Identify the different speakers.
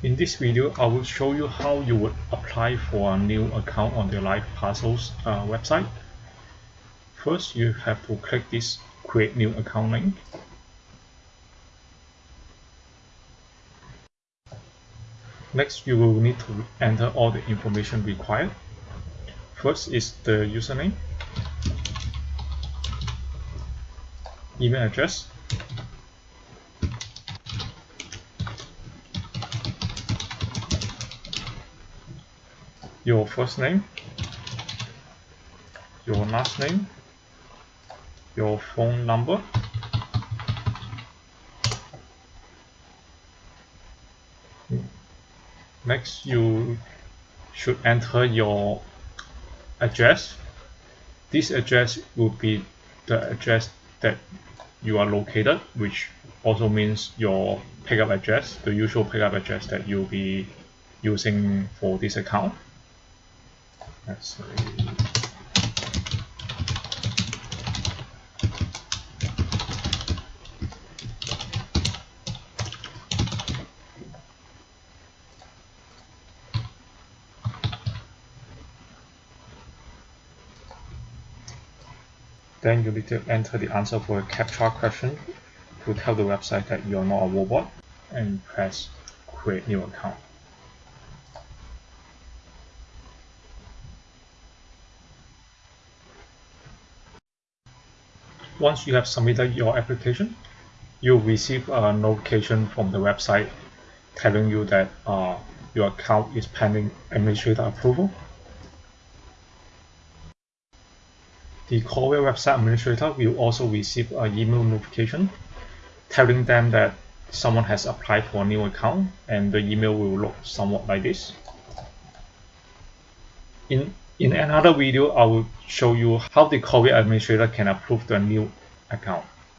Speaker 1: In this video, I will show you how you would apply for a new account on the Live Parcels uh, website. First, you have to click this Create New Account link. Next, you will need to enter all the information required. First is the username, email address, your first name, your last name, your phone number, next you should enter your address. This address will be the address that you are located which also means your pickup address the usual pickup address that you'll be using for this account let's Then you need to enter the answer for a CAPTCHA question to tell the website that you're not a robot and press create new account. Once you have submitted your application, you'll receive a notification from the website telling you that uh, your account is pending administrator approval The Coware website administrator will also receive an email notification telling them that someone has applied for a new account and the email will look somewhat like this. In, in another video, I will show you how the Coware administrator can approve the new account.